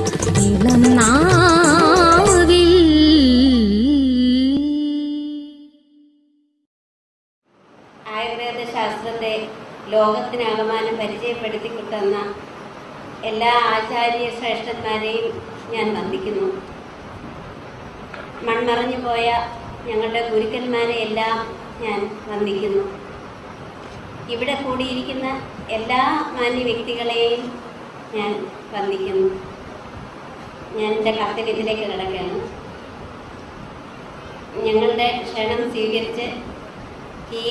ഇളം നാവിൽ ആയുർവേദ ശാസ്ത്രത്തെ ലോകത്തിനാകമാനം പരിചയപ്പെടുത്തി കിട്ടുന്ന എല്ലാ ആചാര്യ ശ്രേഷ്ഠന്മാരെയും ഞാൻ വന്ദിക്കുന്നു. മൺമറഞ്ഞു പോയ ഞങ്ങളുടെ ഗുരുക്കന്മാരെ എല്ലാം ഞാൻ വന്ദിക്കുന്നു. ഇവിടെ കൂടിയിരിക്കുന്ന എല്ലാ മാന്യ വ്യക്തികളെയും ഞാൻ വന്ദിക്കുന്നു. ഞാൻ എന്റെ കർത്തവ്യത്തിലേക്ക് കിടക്കുകയാണ് ഞങ്ങളുടെ ക്ഷണം സ്വീകരിച്ച് ഈ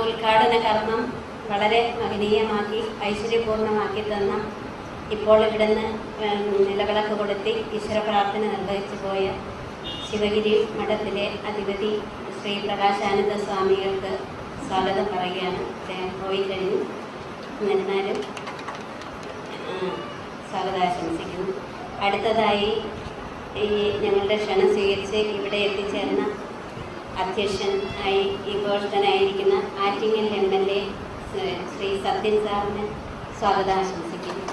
ഉദ്ഘാടന കർമ്മം വളരെ മഹനീയമാക്കി ഐശ്വര്യപൂർണമാക്കി തന്ന ഇപ്പോൾ ഇവിടുന്ന് നിലവിളക്ക് കൊടുത്തി ഈശ്വര പ്രാർത്ഥന നിർവഹിച്ചു പോയ ശിവഗിരി മഠത്തിലെ അധിപതി ശ്രീ പ്രകാശാനന്ദ സ്വാമികൾക്ക് സ്വാഗതം പറയുകയാണ്. അദ്ദേഹം പോയി കഴിഞ്ഞു. എന്നിരുന്നാലും സ്വാഗതം ആശംസിക്കുന്നു അടുത്തതായി ഈ ഞങ്ങളുടെ ക്ഷണം സ്വീകരിച്ച് ഇവിടെ എത്തിച്ചേർന്ന അധ്യക്ഷൻ ആയി ഈ ഘോഷനായിരിക്കുന്ന Attingal M L A Shri Sathyan സാറിന് സ്വാഗതം ആശംസിക്കുന്നു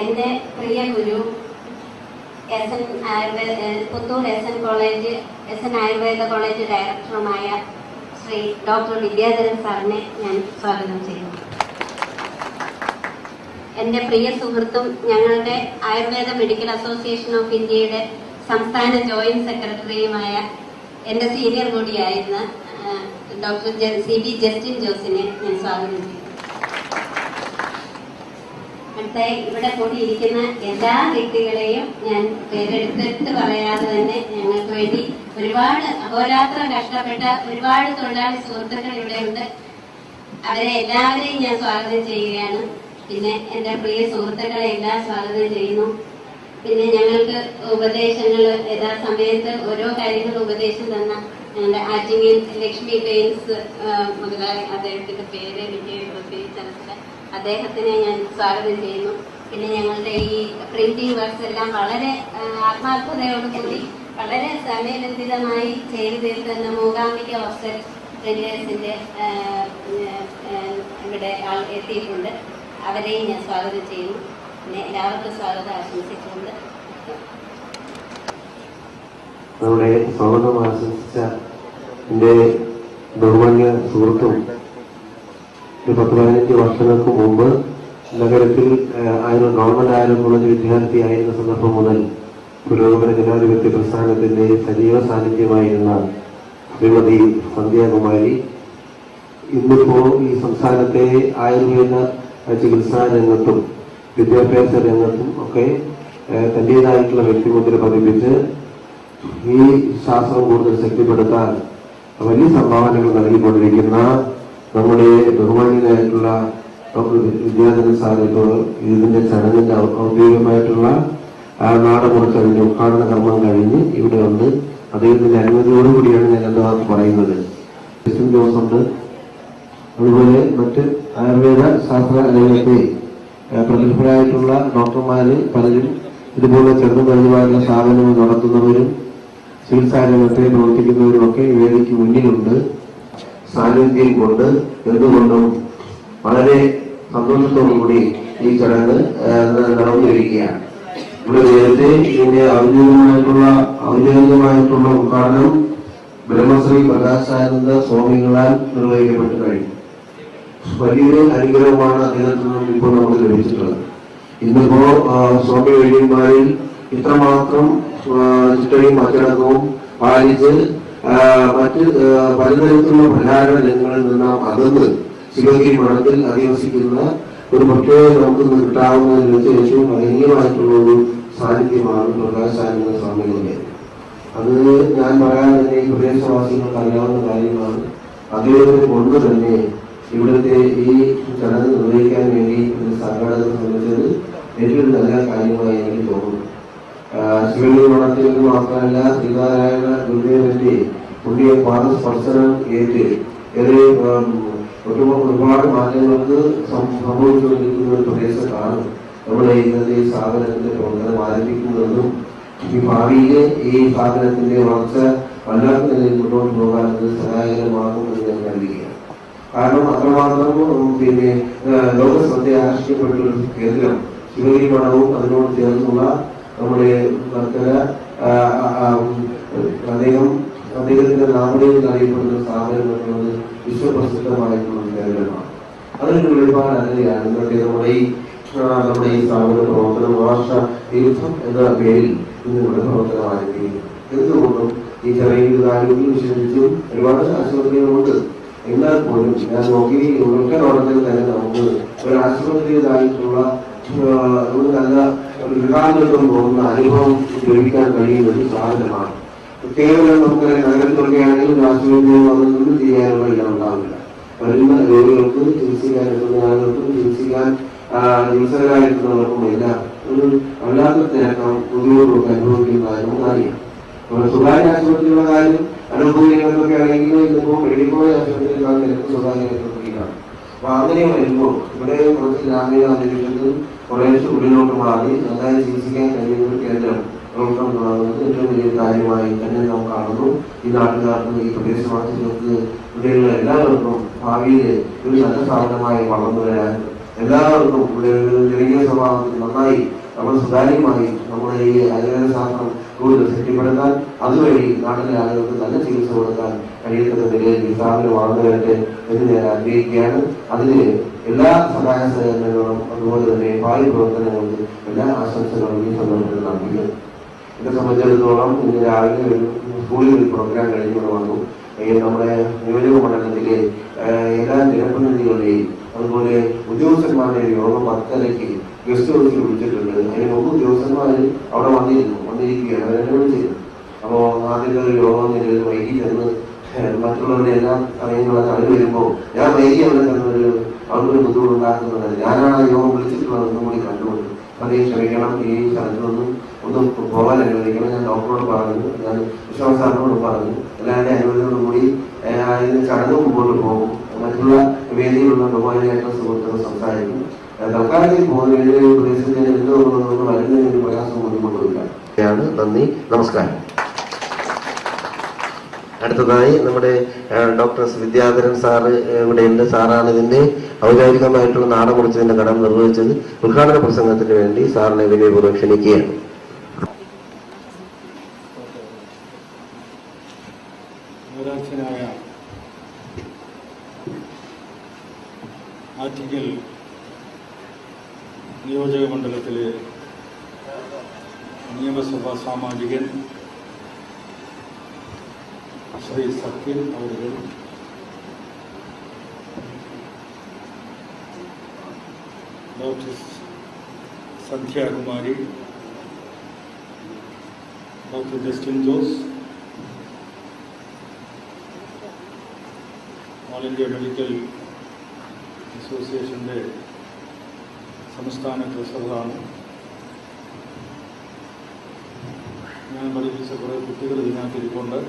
എന്റെ പ്രിയ ഗുരു S N Ayurveda Puthur S N college S N Ayurveda college ഡയറക്ടറുമായ ശ്രീ ഡോക്ടർ വിദ്യാധരൻ സാറിനെ ഞാൻ സ്വാഗതം ചെയ്യുന്നു. എന്റെ പ്രിയ സുഹൃത്തും ഞങ്ങളുടെ ആയുർവേദ മെഡിക്കൽ അസോസിയേഷൻ ഓഫ് ഇന്ത്യയുടെ സംസ്ഥാന ജോയിന്റ് സെക്രട്ടറിയുമായ എന്റെ സീനിയർ കൂടിയായിരുന്ന ഡോക്ടർ സി ബി ജസ്റ്റിൻ ജോസിനെ ഞാൻ സ്വാഗതം ചെയ്യുന്നു. അടുത്ത ഇവിടെ കൂടിയിരിക്കുന്ന എല്ലാ വ്യക്തികളെയും ഞാൻ പേരെടുത്തെടുത്ത് പറയാതെ തന്നെ ഞങ്ങൾക്ക് വേണ്ടി ഒരുപാട് അഹോരാത്രം കഷ്ടപ്പെട്ട ഒരുപാട് തൊഴിലാളി സുഹൃത്തുക്കൾ ഇവിടെ ഉണ്ട്. അവരെ എല്ലാവരെയും ഞാൻ സ്വാഗതം ചെയ്യുകയാണ്. പിന്നെ എന്റെ പ്രിയ സുഹൃത്തുക്കളെ എല്ലാം സ്വാഗതം ചെയ്യുന്നു. പിന്നെ ഞങ്ങൾക്ക് ഉപദേശങ്ങൾ യഥാസമയത്ത് ഓരോ കാര്യങ്ങൾ ഉപദേശം തന്ന ഞങ്ങളുടെ ആറ്റിങ്ങൽ ലക്ഷ്മി പെയിൻസ് മുതലായ അദ്ദേഹത്തിന്റെ പേര് എനിക്ക് പ്രത്യേകിച്ച് അദ്ദേഹത്തിനെ ഞാൻ സ്വാഗതം ചെയ്യുന്നു. പിന്നെ ഞങ്ങളുടെ ഈ പ്രിന്റിംഗ് വർക്ക്സ് എല്ലാം വളരെ ആത്മാർത്ഥതയോട് കൂടി വളരെ സമയബന്ധിതമായി ചെയ്തു തീർത്തുന്ന മൂകാംബിക ഹോസ്റ്റൽ ഇവിടെ എത്തിയിട്ടുണ്ട്. അവരെയും ഞാൻ സ്വാഗതം ചെയ്യുന്നു. പിന്നെ എല്ലാവർക്കും സ്വാഗതം ആശംസിച്ചുകൊണ്ട്. നമ്മുടെ സ്വാഗതം ആശംസിച്ച എന്റെ ബഹുമാന്യ സുഹൃത്തും ഒരു പത്ത് പതിനഞ്ച് വർഷങ്ങൾക്ക് മുമ്പ് നഗരത്തിൽ ആയിരുന്ന ആയിരം ഗവൺമെന്റ് ആയാലും കോളേജ് വിദ്യാർത്ഥിയായിരുന്ന സന്ദർഭം മുതൽ പുരോഗമന ജനാധിപത്യ പ്രസ്ഥാനത്തിന്റെ സജീവ സാന്നിധ്യമായിരുന്ന ശ്രീമതി സന്ധ്യാകുമാരി. ഇന്നിപ്പോ ഈ സംസ്ഥാനത്തെ ആയുർവേദ ചികിത്സാ രംഗത്തും വിദ്യാഭ്യാസ രംഗത്തും ഒക്കെ തന്റേതായിട്ടുള്ള വ്യക്തിമുദ്ര പതിപ്പിച്ച് ഈ ശാസ്ത്രം കൂടുതൽ ശക്തിപ്പെടുത്താൻ വലിയ സംഭാവനകൾ നൽകിക്കൊണ്ടിരിക്കുന്ന നമ്മുടെ ബഹുമാനിയായിട്ടുള്ള ഡോക്ടർ വിദ്യാധരൻ സാർ ഇതിന്റെ ചടങ്ങിന്റെ ഔദ്യോഗികമായിട്ടുള്ള ആ നാട് കൊടുത്ത് അതിന്റെ ഉദ്ഘാടന കർമ്മം കഴിഞ്ഞ് ഇവിടെ വന്ന് അദ്ദേഹത്തിന്റെ അനുമതിയോടുകൂടിയാണ് ഞാൻ എന്താ പറയുന്നത്. ക്രിസ്ത്യൻ ജോസ് അതുപോലെ മറ്റ് ആയുർവേദ ശാസ്ത്ര രംഗത്തെ പ്രഗത്ഭരായിട്ടുള്ള ഡോക്ടർമാര് പലരും ഇതുപോലെ ചെറുതും വലുതുമായുള്ള സ്ഥാപനങ്ങൾ നടത്തുന്നവരും ചികിത്സാ രംഗത്തെ പ്രവർത്തിക്കുന്നവരും ഒക്കെ ഈ വേദിക്ക് മുന്നിലുണ്ട്. സാന്നിധ്യം കൊണ്ട് എന്തുകൊണ്ടും വളരെ സന്തോഷത്തോടുകൂടി ഈ ചടങ്ങ് നടന്നിരിക്കുകയാണ് ഇവിടെ നേരത്തെ ഇതിന്റെ ഔദ്യോഗികമായിട്ടുള്ള ഔദ്യോഗികമായിട്ടുള്ള ഉദ്ഘാടനം ബ്രഹ്മശ്രീ പ്രകാശാനന്ദ സ്വാമികളാൽ നിർവഹിക്കപ്പെട്ടു കഴിഞ്ഞു. വലിയൊരു അനുഗ്രഹമാണ് അദ്ദേഹത്തിൽ നിന്നും ഇപ്പോൾ നമുക്ക് ലഭിച്ചിട്ടുള്ളത്. ഇന്നിപ്പോ സ്വാമി വൈദ്യന്മാരിൽ ഇത്രമാത്രം ചിട്ടയും അച്ചടക്കവും പാലിച്ച് മറ്റ് പലതരത്തിലുള്ള പ്രധാന രംഗങ്ങളിൽ നിന്ന് അകന്ന് ശിവഗിരി മഠത്തിൽ അധിവസിക്കുന്ന ഒരു പ്രത്യേക നമുക്ക് കിട്ടാവുന്നതിന് വെച്ച് ഏറ്റവും മഹനീയമായിട്ടുള്ള ഒരു സാന്നിധ്യമാണ് പ്രകാശാനന്ദ സ്വാമികളുടെ അത് ഞാൻ പറയാൻ തന്നെ ഈ പ്രദേശവാസികൾക്ക് അറിയാവുന്ന കാര്യമാണ് അദ്ദേഹത്തെ കൊണ്ട് തന്നെ ഇവിടുത്തെ ഈ ചടങ്ങ് നിർവഹിക്കാൻ വേണ്ടി ഒരു സംഘടന ശ്രമിച്ചത് ഏറ്റവും നല്ല കാര്യമായി എനിക്ക് തോന്നുന്നു. ശിവഗിരി മഠത്തിൽ നിന്ന് മാത്രമല്ല ശ്രീനാരായണ ഗുരുദേവന്റെ പുണ്യ പാദസ്പർശനം ഏറ്റ്. ഏറെ ഒരുപാട് മാറ്റങ്ങൾക്ക് സംഭവിച്ചുകൊണ്ടിരിക്കുന്ന ഒരു പ്രദേശത്താണ് നമ്മുടെ ഇന്നത്തെ ഈ സ്ഥാപനത്തിന്റെ പ്രവർത്തനം ആരംഭിക്കുന്നതെന്നും ഈ ഭാവിയിലെ ഈ സ്ഥാപനത്തിന്റെ വളർച്ച വല്ലാത്ത നിലയിൽ മുന്നോട്ട് പോകാൻ സഹായകരമാകുമെന്ന് ഞാൻ കരുതുകയാണ്. കാരണം അത്രമാത്രം പിന്നെ ലോകശ്രദ്ധ ലോക ശ്രദ്ധ ആകർഷിക്കപ്പെട്ട ഒരു കേന്ദ്രം ശിവഗിരി മഠവും അതിനോട് ചേർന്നുള്ള നമ്മുടെ വർക്കല അദ്ദേഹം അദ്ദേഹത്തിന്റെ നാമധേയം അറിയപ്പെടുന്ന സ്ഥാപനം വിശ്വപ്രസിദ്ധമായിട്ടുള്ള കേന്ദ്രമാണ്. അതിനൊരു വെളിപാട് അതിനെയാണ് ഇന്നത്തെ നമ്മുടെ ഈ നമ്മുടെ ഈ സ്ഥാപന പ്രവർത്തനം ഭാഷ തീർത്ഥം എന്ന പേരിൽ ഇന്ന് ഇവിടെ പ്രവർത്തനം ആരംഭിക്കുന്നു എന്തുകൊണ്ടും ഈ ചെറിയ ആരോഗ്യം വിശേഷിച്ചും ഒരുപാട് ആശുപത്രികളുണ്ട് എന്നാൽ പോലും ഞാൻ നോക്കി ഒറ്റ നോട്ടത്തിൽ തന്നെ നമുക്ക് ഒരു ആശുപത്രിയിലായിട്ടുള്ള ഒരു നല്ല ഒരു പോകുന്ന അനുഭവം ലഭിക്കാൻ കഴിയുന്ന ഒരു സാധനമാണ്. കേവലം നമുക്ക് നഗരത്തിലൊക്കെ ആണെങ്കിലും ആശുപത്രിയിൽ വന്നൊന്നും ചെയ്യാനുള്ള ഇടം ഉണ്ടാവില്ല. വരുന്ന രോഗികൾക്ക് ചികിത്സിക്കാൻ എത്തുന്ന ആളുകൾക്ക് ചികിത്സിക്കാൻ ചികിത്സകരായിരിക്കുന്നവർക്കും എല്ലാം ഒരു വല്ലാത്ത തിരക്കം ബുദ്ധിമുട്ടൊക്കെ അനുഭവിക്കുന്നതായിരുന്നു അറിയാം അപ്പോൾ സ്വകാര്യ ആശുപത്രിയുടെ കാര്യം അനുഭവങ്ങളൊക്കെ ആണെങ്കിൽ ഇന്നിപ്പോൾ കോളേജ് ആശുപത്രിയിലാണ് തിരക്ക് സ്വകാര്യ ആശുപത്രിയിലാണ് അപ്പൊ അങ്ങനെ വരുമ്പോൾ ഇവിടെ കുറച്ച് ഗ്രാമീണ അന്തരീക്ഷത്തിൽ കുറേശ്ശെ ഉള്ളിലോട്ട് മാറി നന്നായി ചികിത്സിക്കാൻ കഴിയുന്ന ഒരു കേന്ദ്രം പ്രവർത്തനം തുടങ്ങുന്നത് ഏറ്റവും വലിയ കാര്യമായി തന്നെ നാം കാണുന്നു. ഈ നാട്ടുകാർക്കും ഈ പ്രദേശവാസികൾക്ക് ഇവിടെയുള്ള എല്ലാവർക്കും ഭാവിയിൽ ഒരു നല്ല സ്ഥാപനമായി വളർന്നു വരാൻ എല്ലാവർക്കും ഇവിടെ ഒരു ജനകീയ സ്വഭാവത്തിൽ നന്നായി നമ്മൾ സുതാര്യമായി നമ്മുടെ ഈ ആയുർവേദ ശാസ്ത്രം കൂടുതൽ ശക്തിപ്പെടുത്താൻ അതുവഴി നാട്ടിലെ ആളുകൾക്ക് നല്ല ചികിത്സ കൊടുക്കാൻ കഴിയുന്ന നിലയിൽ ഈ സ്ഥാപനം എന്ന് ഞാൻ ആഗ്രഹിക്കുകയാണ് അതിന് എല്ലാ സഹായ സഹകരണങ്ങളും അതുപോലെ തന്നെ ഭാവി പ്രവർത്തനങ്ങൾക്ക് എല്ലാ ആശംസകളും ഈ സന്ദർഭത്തിൽ നൽകുന്നു എന്നെ സംബന്ധിച്ചിടത്തോളം ഇന്ന് രാവിലെ ഒരു സ്കൂളിൽ ഒരു പ്രോഗ്രാം കഴിഞ്ഞുകൊണ്ട് വന്നു. നമ്മുടെ നിയോജക മണ്ഡലത്തിലെ എല്ലാ ജനപ്രതിനിധികളുടെയും അതുപോലെ ഉദ്യോഗസ്ഥന്മാരുടെ യോഗം വർക്കലയ്ക്ക് ഗസ്റ്റ് ഹൗസിൽ വിളിച്ചിട്ടുണ്ട്. അതിന് മുമ്പ് ഉദ്യോഗസ്ഥന്മാർ അവിടെ വന്നിരുന്നു. വന്നിരിക്കുകയാണ്. അവരെന്നോട് ചെയ്തത് അപ്പോൾ ആദ്യമൊരു ഒരു യോഗം നിലവിൽ വൈകി ചെന്ന് മറ്റുള്ളവരുടെ എല്ലാം അറിയുന്നുള്ള അവർ വരുമ്പോൾ ഞാൻ വൈകി അവിടെ ചെന്നൊരു അവർക്കൊരു ബുദ്ധിമുട്ടുണ്ടാക്കുന്നുണ്ട്. ഞാനാണ് യോഗം വിളിച്ചിട്ടുള്ളത് ഒന്നും കൂടി കണ്ടുകൊണ്ട് അതേ ക്ഷമിക്കണം. ഈ സ്ഥലത്തൊന്നും ഒന്നും പോകാൻ അനുവദിക്കണം. ഞാൻ ഡോക്ടറോട് പറഞ്ഞു. ഞാൻ വിശ്വാസാറിനോട് പറഞ്ഞു. എല്ലാവരുടെ അനുമതിയോടും കൂടി ഇതിന് ചടങ്ങ് മുമ്പോട്ട് പോകും. മറ്റുള്ള വേദിയിലുള്ള ബഹുമാനായിട്ട് സുഹൃത്തുക്കൾ സംസാരിക്കും. തൽക്കാലത്തിൽ പോകുന്നതിന് പ്രദേശത്തിന് എന്തോ വരുന്നതിന് പ്രയാസം ബുദ്ധിമുട്ടില്ല നന്ദി നമസ്കാരം. അടുത്തതായി നമ്മുടെ ഡോക്ടർ വിദ്യാധരൻ സാറ് ഇവിടെ ഇവിടെയുണ്ട് സാറാണ് ഇതിന്റെ ഔദ്യോഗികമായിട്ടുള്ള നാടൻ കുറിച്ചതിന്റെ കടം നിർവഹിച്ചത്. ഉദ്ഘാടന പ്രസംഗത്തിന് വേണ്ടി സാറിനെ വിനയപൂർവം ക്ഷണിക്കുകയാണ് നഗരാധ്യനായ ആറ്റിങ്ങൽ നിയോജക മണ്ഡലത്തിലെ നിയമസഭാ സാമാജികൻ Shri Sathyan അവരുകൾ doctor Sandhyakumari doctor Justin Jose all India medical അസോസിയേഷന്റെ സംസ്ഥാന ട്രഷററാണ്. ഞാൻ പഠിപ്പിച്ച കുറേ കുട്ടികൾ ഇതിനകത്തിരിപ്പുണ്ട്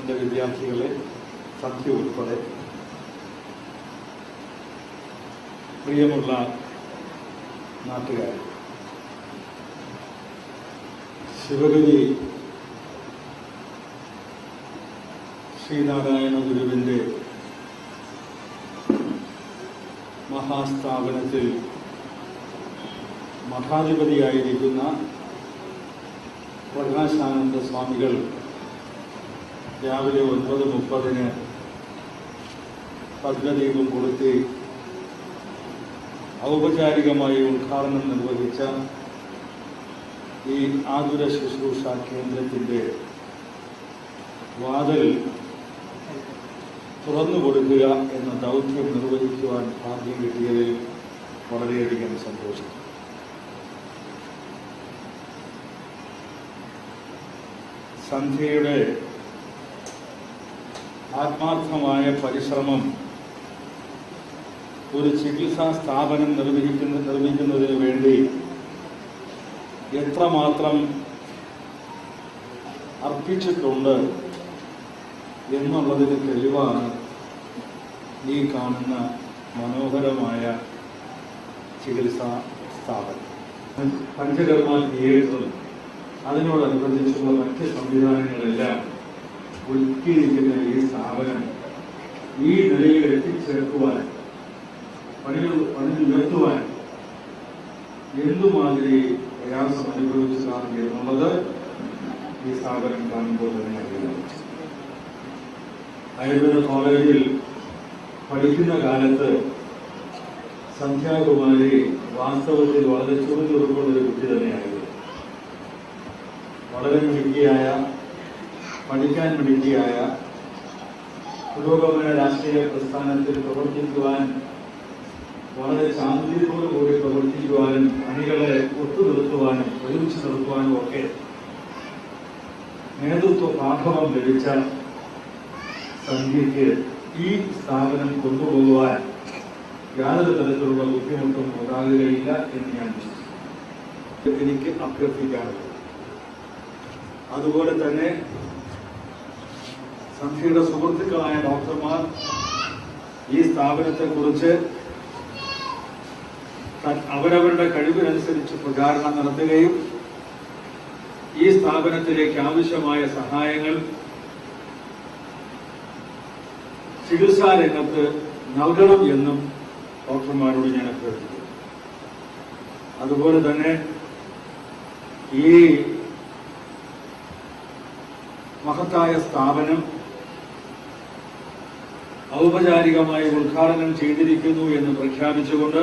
എന്റെ വിദ്യാർത്ഥികളെ സത്യ ഉൾപ്പെടെ പ്രിയമുള്ള നാട്ടുകാർ ശിവഗിരി ശ്രീനാരായണ ഗുരുവിന്റെ മഹാസ്ഥാപനത്തിൽ മഠാധിപതിയായിരിക്കുന്ന പ്രകാശാനന്ദ സ്വാമികൾ രാവിലെ ഒൻപത് മുപ്പതിന് ഭദ്രദീപം കൊളുത്തി ഔപചാരികമായി ഉദ്ഘാടനം നിർവഹിച്ച ഈ ആതുര ശുശ്രൂഷ കേന്ദ്രത്തിന്റെ വാതിൽ തുറന്നു കൊടുക്കുക എന്ന ദൗത്യം നിർവഹിക്കുവാൻ ഭാഗ്യം കിട്ടിയതിൽ വളരെയധികം സന്തോഷം. സന്ധ്യയുടെ ആത്മാർത്ഥമായ പരിശ്രമം ഒരു ചികിത്സാ സ്ഥാപനം നിർവഹിക്കുന്ന നിർമ്മിക്കുന്നതിന് വേണ്ടി എത്രമാത്രം അർപ്പിച്ചിട്ടുണ്ട് എന്നുള്ളതിന് തെളിവാണ് ഈ കാണുന്ന മനോഹരമായ ചികിത്സാ സ്ഥാപനം. പഞ്ചകർമ്മ തിയേറ്ററും അതിനോടനുബന്ധിച്ചുള്ള മറ്റ് സംവിധാനങ്ങളെല്ലാം ഒരുക്കിയിരിക്കുന്ന ഈ സ്ഥാപനം ഈ നിലയിൽ എത്തിച്ചേർക്കുവാൻ പണികൾ പണികൾ ഉയർത്തുവാൻ എന്തുമാതിരി പ്രയാസം അനുഭവിച്ചതാണ് എന്നുള്ളത് ഈ സ്ഥാപനം കാണുമ്പോൾ തന്നെ അറിയാം ആയുർവേദ കോളേജിൽ പഠിക്കുന്ന കാലത്ത് സന്ധ്യാകുമാരി വാസ്തവത്തിൽ വളരെ ചുറുചുറുക്കുള്ള ഒരു കുട്ടി തന്നെയായിരുന്നു വളരെ മിടുക്കിയായ പഠിക്കാൻ മിടുക്കിയായ പുരോഗമന രാഷ്ട്രീയ പ്രസ്ഥാനത്തിൽ പ്രവർത്തിക്കുവാൻ വളരെ ശാന്തിയോടു കൂടി പ്രവർത്തിക്കുവാനും അണികളെ ഒത്തുനിർത്തുവാനും ഒരുമിച്ച് നിർത്തുവാനും ഒക്കെ നേതൃത്വ പാഠവം ലഭിച്ച സന്ധ്യയ്ക്ക് ഈ സ്ഥാപനം കൊണ്ടുപോകുവാൻ യാതൊരു തരത്തിലുള്ള ബുദ്ധിമുട്ടും ഉണ്ടാകുകയില്ല എന്ന് ഞാൻ വിശ്വസിക്കുന്നു. എനിക്ക് അഭ്യർത്ഥിക്കാറുണ്ട് അതുപോലെ തന്നെ സന്ധ്യയുടെ സുഹൃത്തുക്കളായ ഡോക്ടർമാർ ഈ സ്ഥാപനത്തെക്കുറിച്ച് അവരവരുടെ കഴിവിനനുസരിച്ച് പ്രചാരണം നടത്തുകയും ഈ സ്ഥാപനത്തിലേക്ക് ആവശ്യമായ സഹായങ്ങൾ ചികിത്സാ രംഗത്ത് നൽകണം എന്നും ഡോക്ടർമാരോട് ഞാൻ അഭ്യർത്ഥിക്കുന്നു. അതുപോലെ തന്നെ ഈ മഹത്തായ സ്ഥാപനം ഔപചാരികമായി ഉദ്ഘാടനം ചെയ്തിരിക്കുന്നു എന്ന് പ്രഖ്യാപിച്ചുകൊണ്ട്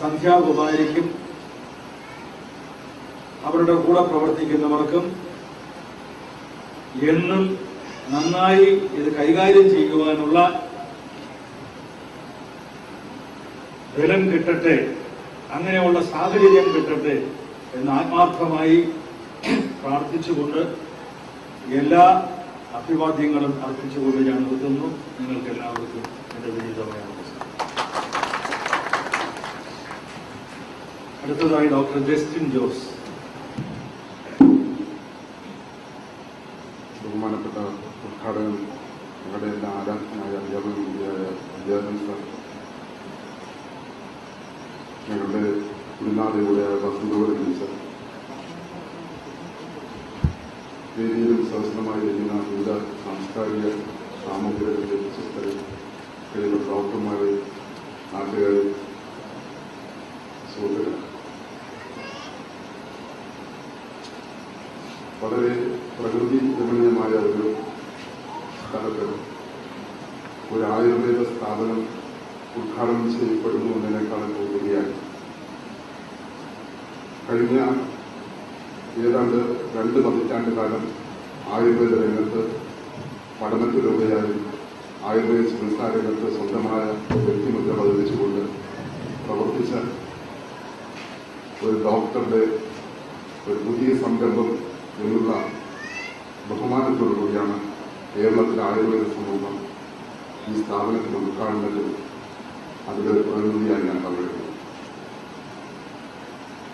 സന്ധ്യാകുമാരിക്കും അവരുടെ കൂടെ പ്രവർത്തിക്കുന്നവർക്കും എന്നും നന്നായി ഇത് കൈകാര്യം ചെയ്യുവാനുള്ള ബലം കിട്ടട്ടെ അങ്ങനെയുള്ള സാഹചര്യം കിട്ടട്ടെ എന്ന് ആത്മാർത്ഥമായി പ്രാർത്ഥിച്ചുകൊണ്ട് എല്ലാ അഭിവാദ്യങ്ങളും അർപ്പിച്ചുകൊണ്ട് ഞാൻ നിർത്തുന്നു. നിങ്ങൾക്ക് എല്ലാവർക്കും എന്റെ നമസ്കാരം അടുത്തതായി ഡോക്ടർ ജസ്റ്റിൻ ജോസ്. ബഹുമാനപ്പെട്ട ഉദ്ഘാടകൻ ഞങ്ങളുടെ എല്ലാ ആരാധനായ അധ്യാപക അധ്യാപകൻ സാർ ഞങ്ങളുടെ ഗുരുനാഥയുടെ വസന്തോടെ ടീച്ചർ വേദിയിലും സഹസ്രമായി വരുന്ന വിവിധ സാംസ്കാരിക സാമൂഹിക വിശ്വസ്തരെ കഴിയുന്ന നാട്ടുകാരെ സുഹൃത്തുക്കൾ വളരെ പ്രകൃതി രമണീയമായ ഒരു സ്ഥലത്ത് ഒരു ആയുർവേദ സ്ഥാപനം ഉദ്ഘാടനം ചെയ്യപ്പെടുന്നു എന്നതിനേക്കാളും കൂടുതലായി കഴിഞ്ഞ ഏതാണ്ട് രണ്ട് പതിറ്റാണ്ട് കാലം ആയുർവേദ രംഗത്ത് പഠനത്തിലൂടെയായി ആയുർവേദ ചികിത്സാ രംഗത്ത് സ്വന്തമായ വ്യക്തിമുദ്ര പതിപ്പിച്ചുകൊണ്ട് പ്രവർത്തിച്ച ഒരു ഡോക്ടറുടെ ഒരു പുതിയ സംരംഭം എന്നുള്ള ബഹുമാനത്തോടു കൂടിയാണ് കേരളത്തിലെ ആയുർവേദ സമൂഹം ഈ സ്ഥാപനത്തിന് ഉദ്ഘാടനത്തിൽ അതിന്റെ പ്രതിനിധിയായി ഞാൻ പറയുന്നത്.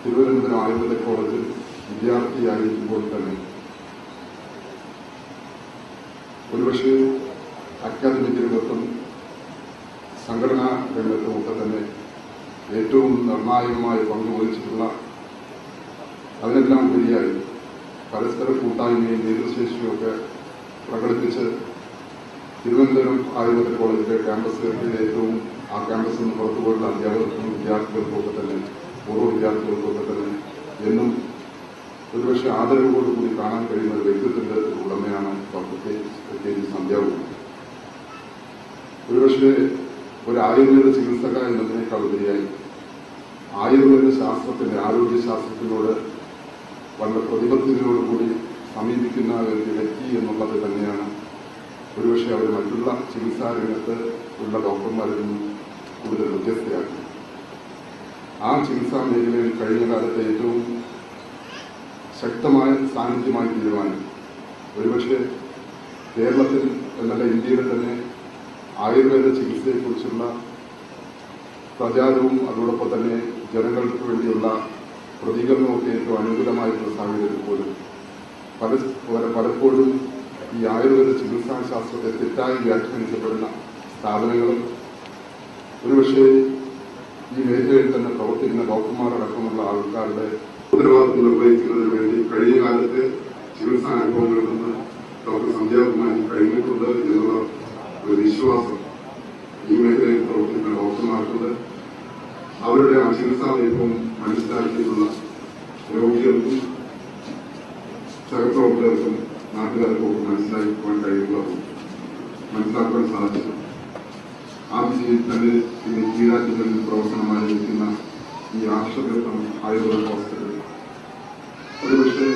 തിരുവനന്തപുരം ആയുർവേദ കോളേജിൽ വിദ്യാർത്ഥിയായിരിക്കുമ്പോൾ തന്നെ ഒരുപക്ഷെ അക്കാദമിക് രംഗത്തും സംഘടനാ രംഗത്തും ഒക്കെ തന്നെ ഏറ്റവും നിർണായകമായ പങ്കുവഹിച്ചിട്ടുള്ള അതിനെല്ലാം ഉപരിയായി പരസ്പര കൂട്ടായ്മയും നേതൃശേഷിയൊക്കെ പ്രകടിപ്പിച്ച് തിരുവനന്തപുരം ആയുർവേദ കോളേജിലെ ക്യാമ്പസുകളിൽ ഏറ്റവും ആ ക്യാമ്പസിൽ നിന്ന് പുറത്തുപോയുള്ള അധ്യാപകർക്കും വിദ്യാർത്ഥികൾക്കൊക്കെ തന്നെ പൂർവ വിദ്യാർത്ഥികൾക്കൊക്കെ തന്നെ എന്നും ഒരുപക്ഷെ ആദരവോടുകൂടി കാണാൻ കഴിയുന്ന ഒരു വ്യക്തിത്വത്തിന്റെ ഉടമയാണ് കെ ജി ഒരുപക്ഷെ ഒരു ആയുർവേദ ചികിത്സക എന്നതിനേക്കാൾ ഉപരിയായി ആയുർവേദ ശാസ്ത്രത്തിന്റെ ആരോഗ്യ ശാസ്ത്രത്തിനോട് വളരെ പ്രതിബദ്ധതയോടുകൂടി സമീപിക്കുന്ന ഒരു വ്യക്തി എന്നുള്ളത് തന്നെയാണ്. ഒരുപക്ഷെ അവർ മറ്റുള്ള ചികിത്സാ രംഗത്ത് ഉള്ള ഡോക്ടർമാരിൽ നിന്നും കൂടുതൽ വ്യത്യസ്തരാക്കി ആ ചികിത്സാ മേഖലയിൽ കഴിഞ്ഞ കാലത്തെ ഏറ്റവും ശക്തമായ സാന്നിധ്യമായി തീരുമാനം ഒരുപക്ഷെ കേരളത്തിൽ എന്നല്ല ഇന്ത്യയിൽ തന്നെ ആയുർവേദ ചികിത്സയെക്കുറിച്ചുള്ള പ്രചാരവും അതോടൊപ്പം തന്നെ ജനങ്ങൾക്ക് വേണ്ടിയുള്ള പ്രതികരണമൊക്കെ ഏറ്റവും അനുകൂലമായിട്ടുള്ള സാഹചര്യത്തിൽ പോലും പല പല- പലപ്പോഴും ഈ ആയുർവേദ ചികിത്സാ ശാസ്ത്രത്തെ തെറ്റായി വ്യാഖ്യാനിക്കപ്പെടുന്ന സ്ഥാപനങ്ങളും ഒരുപക്ഷെ ഈ മേഖലയിൽ തന്നെ പ്രവർത്തിക്കുന്ന ഡോക്ടർമാരടക്കമുള്ള ആൾക്കാരുടെ ഉത്തരവാദിത്വം നിർവഹിക്കുന്നതിന് വേണ്ടി കഴിഞ്ഞ കാലത്തെ ചികിത്സാ അനുഭവങ്ങളിൽ നിന്ന് ഡോക്ടർ സന്ധ്യാകുമാരി കഴിഞ്ഞിട്ടുണ്ട് എന്നുള്ള ഒരു വിശ്വാസം ഈ മേഖലയിൽ പ്രവർത്തിക്കുന്ന ഡോക്ടർമാർക്കുണ്ട് അവരുടെ ആ ചികിത്സാ നയവും മനസ്സിലാക്കിയിട്ടുള്ള രോഗികൾക്കും സഹപ്രവർത്തകർക്കും നാട്ടുകാർക്കും ഒക്കെ മനസ്സിലാക്കുവാൻ കഴിയുള്ളതും മനസ്സിലാക്കുവാൻ സാധിച്ചു ആദ്യം തന്നെ ഇന്ന് കീഴാറ്റുകളിൽ പ്രവർത്തനം ആരംഭിക്കുന്ന ഈ ആശ്രമം ആയുർവേദ ഹോസ്പിറ്റൽ. ഒരുപക്ഷെ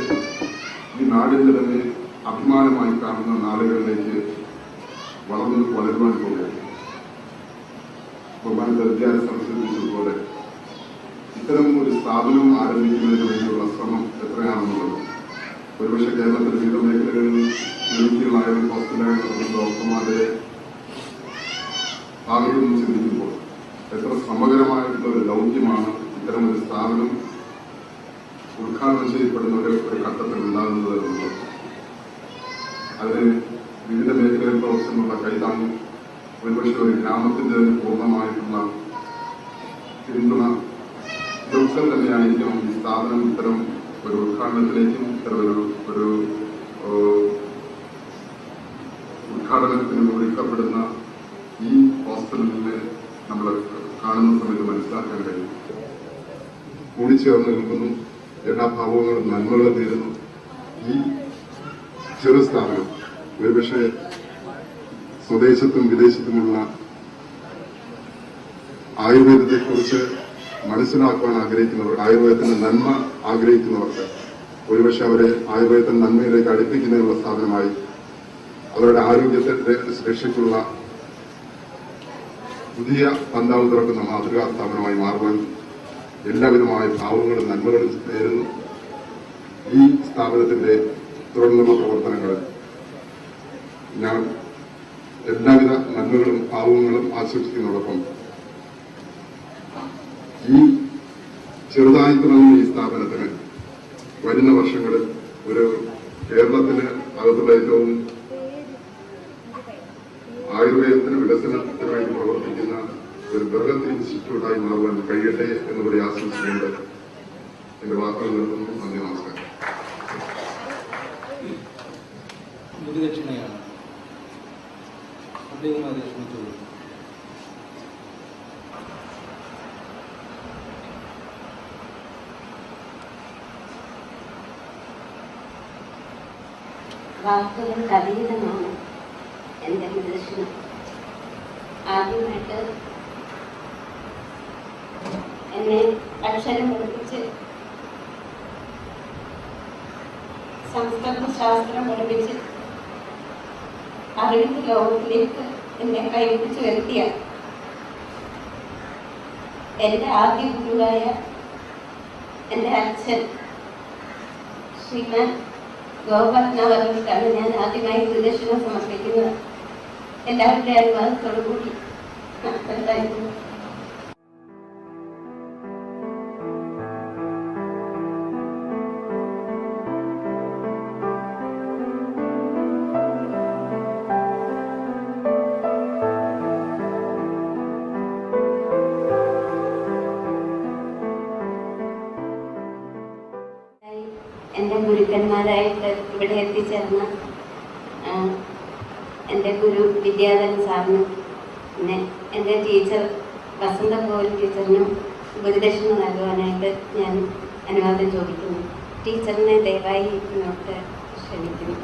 ഈ നാടിന്റെ തന്നെ അഭിമാനമായി കാണുന്ന നാളുകളിലേക്ക് വളർന്നു വളരുവാൻ പോവുകയാണ് ബഹുമാനത്തെ വിദ്യാലയ സംബന്ധിച്ചതുപോലെ ഇത്തരം ഒരു സ്ഥാപനം ആരംഭിക്കുന്നതിന് വേണ്ടിയുള്ള ശ്രമം എത്രയാണെന്നുള്ളത്. ഒരുപക്ഷെ കേരളത്തിലെ വിവിധ മേഖലകളിൽ ആയാലും ഹോസ്പിറ്റലായാലും ഡോക്ടർമാരുടെ ഭാഗത്തു ചിന്തിക്കുമ്പോൾ എത്ര ശ്രമകരമായിട്ടുള്ള ഒരു ദൗത്യമാണ് ഇത്തരം ഒരു സ്ഥാപനം ഉദ്ഘാടനം ചെയ്യപ്പെടുന്ന ഒരു ഘട്ടത്തിൽ ഉണ്ടാകുന്നത് എന്നുള്ളത്. അതിന് വിവിധ മേഖലയിൽ പ്രവർത്തനമുള്ള കൈതാങ്ങും ഒരുപക്ഷെ ഒരു ഗ്രാമത്തിന്റെ പൂർണമായിട്ടുള്ള പിന്തുണ ഇതൊക്കെ തന്നെയായിരിക്കും ഈ സ്ഥാപനം ഇത്തരം ഒരു ഉദ്ഘാടനത്തിലേക്കും ഇത്തരം ഒരു ഉദ്ഘാടനത്തിന് ഒരുക്കപ്പെടുന്ന ഈ ഹോസ്പിറ്റലിനെ നമ്മൾ കാണുന്ന സമയത്ത് മനസ്സിലാക്കാൻ കഴിയും. കൂടിച്ചേർന്ന് നിൽക്കുന്നു. എല്ലാ ഭാവങ്ങളും നന്മകളും തീരുന്നു ഈ ചെറു സ്ഥാപനം ഒരുപക്ഷെ സ്വദേശത്തും വിദേശത്തുമുള്ള ആയുർവേദത്തെക്കുറിച്ച് മനസ്സിലാക്കുവാൻ ആഗ്രഹിക്കുന്നവർ ആയുർവേദത്തിന്റെ നന്മ ആഗ്രഹിക്കുന്നവർക്ക് ഒരുപക്ഷെ അവരെ ആയുർവേദത്തിന്റെ നന്മയിലേക്ക് അടുപ്പിക്കുന്നതിനുള്ള സ്ഥാപനമായി അവരുടെ ആരോഗ്യത്തെ രക്ഷയ്ക്കുള്ള പുതിയ പന്താവ് തുറക്കുന്ന മാതൃകാ സ്ഥാപനമായി മാറുവാൻ എല്ലാവിധമായ ഭാവങ്ങളും നന്മകളും നേരുന്നു. ഈ സ്ഥാപനത്തിന്റെ തുടർന്നുള്ള പ്രവർത്തനങ്ങൾ ഞാൻ എല്ലാവിധ നന്മകളും ഭാവങ്ങളും ആശംസിക്കുന്നതോടൊപ്പം ഈ ചെറുതായി തുടങ്ങുന്ന ഈ സ്ഥാപനത്തിന് വരുന്ന വർഷങ്ങളിൽ ഒരു കേരളത്തിന് അകത്തുള്ള ഏറ്റവും ആയുർവേദത്തിന് വികസനത്തിന് വേണ്ടി പ്രവർത്തിക്കുന്ന ഒരു ബൃഹത് ഇൻസ്റ്റിറ്റ്യൂട്ടായി മാറുവാൻ കഴിയട്ടെ എന്ന് കൂടി ആശംസിച്ചുകൊണ്ട് എന്റെ വാക്കുകൾ നിർത്തുന്നു. നന്ദി നമസ്കാരം ഗുരുദക്ഷിണയാണ് അദ്ദേഹം അത് ക്ഷണിച്ചോളൂ വാക്കുകൾക്ക് അതീതമാണ് എന്റെ നിദർശനം. ആദ്യമായിട്ട് എന്നെ അക്ഷരം പഠിപ്പിച്ച് സംസ്കൃത ശാസ്ത്രം പഠിപ്പിച്ച് അറിവിന്റെ ലോകത്തിലേക്ക് എന്നെ കൈപിടിച്ച് വരുത്തിയ എന്റെ ആദ്യ ഗുരുവായ എന്റെ അച്ഛൻ ശ്രീമാൻ ഗോപത്നവർക്കാണ് ഞാൻ ആദ്യമായി പ്രദക്ഷിണം സമർപ്പിക്കുന്നത്. എല്ലാവരുടെ അനുവാദത്തോടു കൂടി നടത്തലായിരുന്നു ഗുരുക്കന്മാരായിട്ട് ഇവിടെ എത്തിച്ചേർന്ന എന്റെ ഗുരു വിദ്യാധരൻ സാറിനും പിന്നെ എന്റെ ടീച്ചർ വസന്ത കോൽ ടീച്ചറിനും ഗുരുദക്ഷിണ നൽകുവാനായിട്ട് ഞാൻ അനുവാദം ചോദിക്കുന്നു. ടീച്ചറിനെ ദയവായി ഇങ്ങോട്ട് ക്ഷണിക്കുന്നു.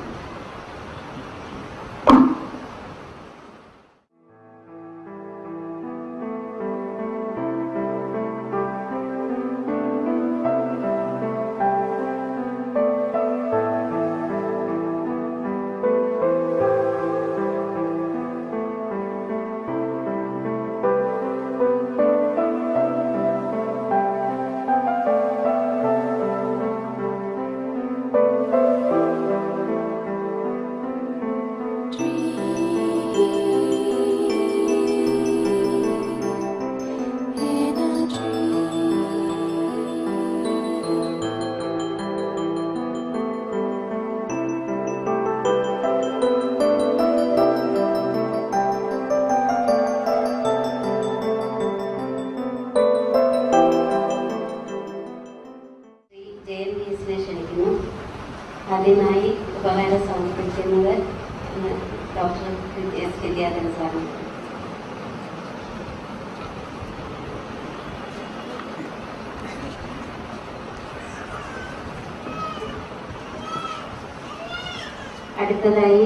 അടുത്തതായി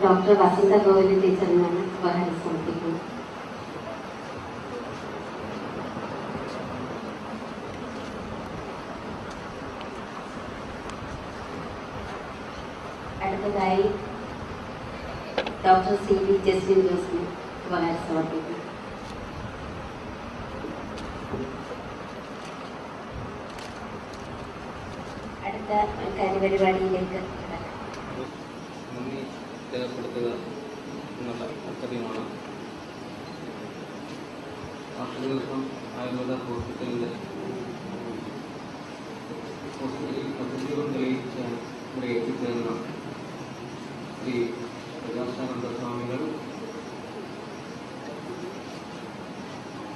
ഡോക്ടർ വസന്ത ഗോവിന്ദ ടീച്ചറിനാണ് ഉപഹാരം സമർപ്പിക്കുന്നത് അടുത്തതായി ഡോക്ടർ സി വി ജസ്റ്റിൻ ജോസിന് ഉപഹാരം സമർപ്പിക്കുന്നു അടുത്ത കാര്യപരിപാടിയിലേക്ക് രേഖപ്പെടുത്തുക എന്നുള്ള കർത്തവ്യമാണ് ആർഷകർക്കും ആയുർവേദ ഹോസ്പിറ്റലിന്റെ ഹോസ്പിറ്റലിൽ പദ്ധതികൾ തെളിയിച്ചാൽ ഇവിടെ എത്തിച്ചേർന്ന ശ്രീ പ്രകാശാനന്ദ സ്വാമികൾ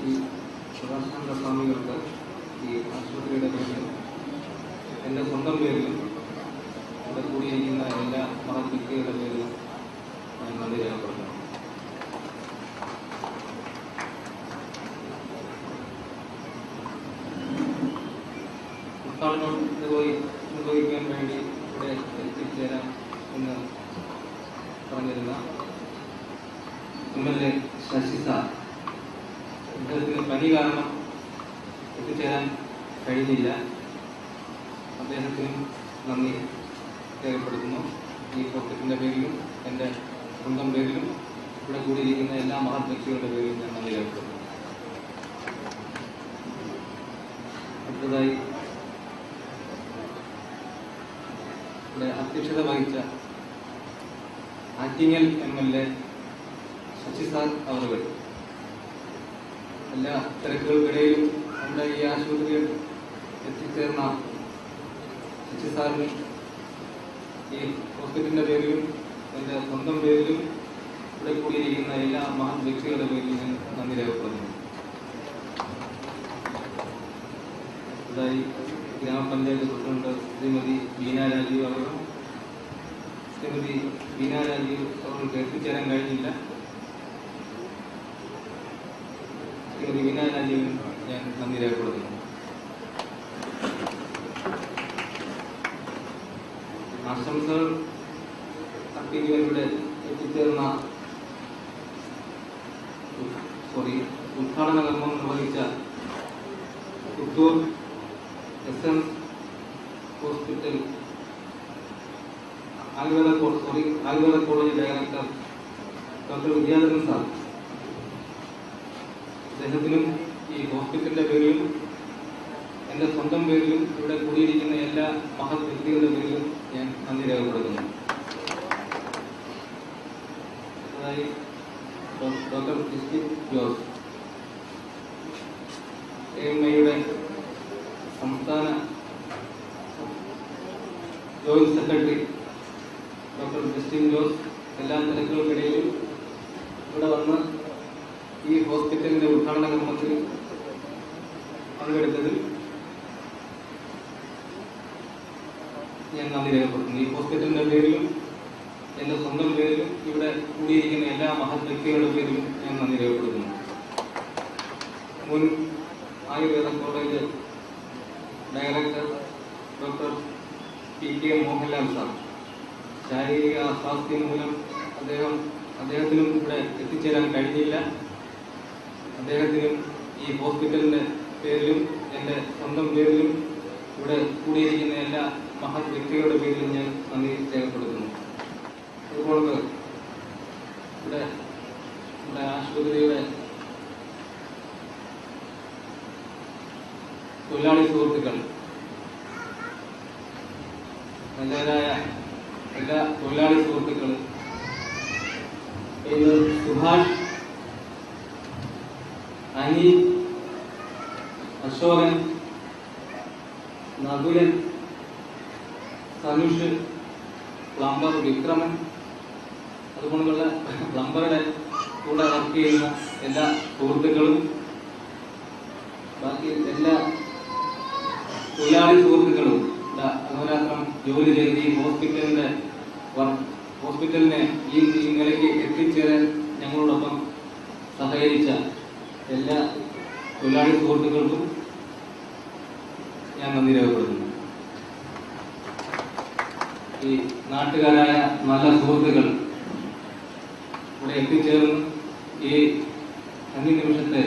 ഈ പ്രകാശാനന്ദ സ്വാമികൾക്ക് ഈ ആശുപത്രിയുടെ പേരിൽ എന്റെ സ്വന്തം പേരിലും ഇവിടെ കൂടിയിരിക്കുന്ന എല്ലാ മഹത് വ്യക്തികളുടെ പേരിലും ഞാൻ നന്ദി രേഖപ്പെടുത്തുന്നു നിർവഹി നിർവഹിക്കാൻ വേണ്ടി ഇവിടെ എത്തിച്ചേരാം എന്ന് പറഞ്ഞിരുന്ന M L A Sasi sir. അദ്ദേഹത്തിന് പനി കാരണം എത്തിച്ചേരാൻ കഴിഞ്ഞില്ല. അദ്ദേഹത്തിനും നന്ദി രേഖപ്പെടുത്തുന്നു. ഈ പ്രോജക്റ്റിന്റെ പേരിലും എന്റെ സ്വന്തം പേരിലും ഇവിടെ കൂടിയിരിക്കുന്ന എല്ലാ മഹത് വ്യക്തികളുടെ പേരിലും ഞാൻ നന്ദി രേഖപ്പെടുത്തുന്നു. അടുത്തതായി ഇവിടെ അധ്യക്ഷത വഹിച്ച Attingal M L A Sasi sir അവറുകൾ. എല്ലാ തിരക്കുകൾക്കിടയിലും നമ്മുടെ ഈ ആശുപത്രിയിൽ എത്തിച്ചേർന്ന ശശിസാറിന് ഈ ഹോസ്പിറ്റലിന്റെ പേരിലും എന്റെ സ്വന്തം പേരിലും ഇവിടെ കൂടിയിരിക്കുന്ന എല്ലാ മഹാൻ വ്യക്തികളുടെ പേരിലും ഞാൻ നന്ദി രേഖപ്പെടുന്നു ഗ്രാമപഞ്ചായത്ത് പ്രസിഡന്റ് ശ്രീമതി ബീന രാജീവ് അവർ ശ്രീമതി ബീന രാജീവ് അവർക്ക് എത്തിച്ചേരാൻ കഴിഞ്ഞില്ല. ശ്രീമതി ബീന ഞാൻ നന്ദി രേഖപ്പെടുത്തുന്നു. ആശംസകൾ. അപ്പീലുകളിലൂടെ എത്തിച്ചേർന്ന സോറി ഉദ്ഘാടന കർമ്മം നിർവഹിച്ച Puthur S N hospital Ayurveda കോ- sorry Ayurveda college director doctor Vidyadharan sir അദ്ദേഹത്തിനും ഈ ഹോസ്പിറ്റലിന്റെ പേരിലും എന്റെ സ്വന്തം പേരിലും ഇവിടെ കൂടിയിരിക്കുന്ന എല്ലാ മഹത് വ്യക്തികളുടെ പേരിലും ഞാൻ നന്ദി രേഖപ്പെടുത്തുന്നു. ജോസ്. എ എം ഐയുടെ സംസ്ഥാന joint secretary doctor Justin Jose എല്ലാ തിരക്കുകൾക്കിടയിലും ഇവിടെ വന്ന് ഈ ഹോസ്പിറ്റലിന്റെ ഉദ്ഘാടന കർമ്മത്തിൽ പങ്കെടുത്തതിൽ ഞാൻ നന്ദി രേഖപ്പെടുത്തുന്നു ഈ ഹോസ്പിറ്റലിന്റെ പേരിലും എന്റെ സ്വന്തം പേരിലും ഇവിടെ കൂടിയിരിക്കുന്ന എല്ലാ മഹത് വ്യക്തികളുടെ പേരിലും ഞാൻ നന്ദി രേഖപ്പെടുത്തുന്നു മുൻ Ayurveda college director doctor P K Mohanlal sir ശാരീരിക അസ്വാസ്ഥ്യം മൂലം അദ്ദേഹം അദ്ദേഹത്തിനും ഇവിടെ എത്തിച്ചേരാൻ കഴിഞ്ഞില്ല. അദ്ദേഹത്തിനും ഈ ഹോസ്പിറ്റലിന്റെ പേരിലും എന്റെ സ്വന്തം പേരിലും ഇവിടെ കൂടിയിരിക്കുന്ന എല്ലാ മഹത് വ്യക്തികളുടെ പേരിലും ഞാൻ നന്ദി രേഖപ്പെടുത്തുന്നു. അതുപോലെ ഇവിടെ നമ്മുടെ ആശുപത്രിയുടെ തൊഴിലാളി സുഹൃത്തുക്കൾ നല്ലവരായ എല്ലാ തൊഴിലാളി സുഹൃത്തുക്കൾ ഇന്ന് സുഭാഷ് അനിൽ അശോകൻ നകുലൻ സനുഷ് പ്ലംബർ വിക്രമൻ അതുകൊണ്ടുള്ള പ്ലംബറുടെ കൂടെ വർക്ക് ചെയ്യുന്ന എല്ലാ സുഹൃത്തുക്കളും ബാക്കി എല്ലാ തൊഴിലാളി സുഹൃത്തുക്കളും അഹോരാത്രം ജോലി ചെയ്ത് ഈ ഹോസ്പിറ്റലിനെ ഈ നിലയ്ക്ക് എത്തിച്ചേരാൻ ഞങ്ങളോടൊപ്പം സഹകരിച്ച എല്ലാ തൊഴിലാളി സുഹൃത്തുക്കൾക്കും ഞാൻ നന്ദി രേഖപ്പെടുത്തുന്നു. ഈ നാട്ടുകാരായ നല്ല സുഹൃത്തുക്കൾ ഇവിടെ എത്തിച്ചേർന്ന് ഈ അഞ്ച് നിമിഷത്തെ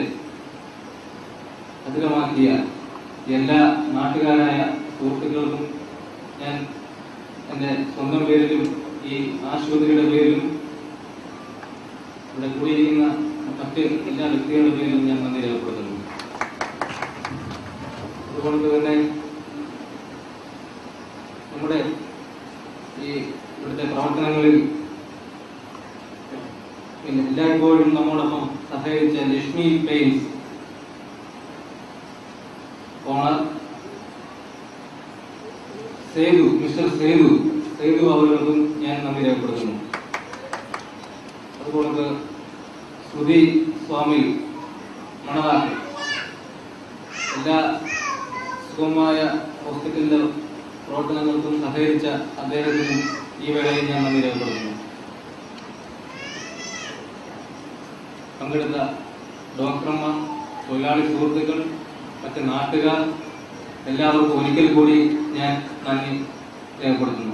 അധികമാക്കിയ എല്ലാ നാട്ടുകാരായ സുഹൃത്തുക്കൾക്കും ഞാൻ എന്റെ സ്വന്തം പേരിലും ഈ ആശുപത്രിയുടെ ഇവിടെ കൂടിയിരിക്കുന്ന മറ്റ് എല്ലാ വ്യക്തികളുടെ പേരിലും ഞാൻ നന്ദി രേഖപ്പെടുത്തുന്നു. അതുകൊണ്ട് തന്നെ നമ്മുടെ ഈ ഇവിടുത്തെ പ്രവർത്തനങ്ങളിൽ പിന്നെ എല്ലായ്പ്പോഴും നമ്മോടൊപ്പം സഹകരിച്ച Lakshmi paints owner Sethu mister Sethu Sethu അവർക്കും ഞാൻ നന്ദി രേഖപ്പെടുത്തുന്നു. അതുപോലെ ശ്രുതി സ്വാമി മണവാക്കി. എല്ലാ സുഖമായ ഹോസ്പിറ്റലിന്റെ പ്രവർത്തനങ്ങൾക്കും സഹകരിച്ച അദ്ദേഹത്തിന് ഈ വേളയിൽ ഞാൻ നന്ദി രേഖപ്പെടുത്തുന്നു. പങ്കെടുത്ത ഡോക്ടർമാർ തൊഴിലാളി സുഹൃത്തുക്കൾ മറ്റ് നാട്ടുകാർ എല്ലാവർക്കും ഒരിക്കൽ കൂടി ഞാൻ നന്ദി രേഖപ്പെടുത്തുന്നു.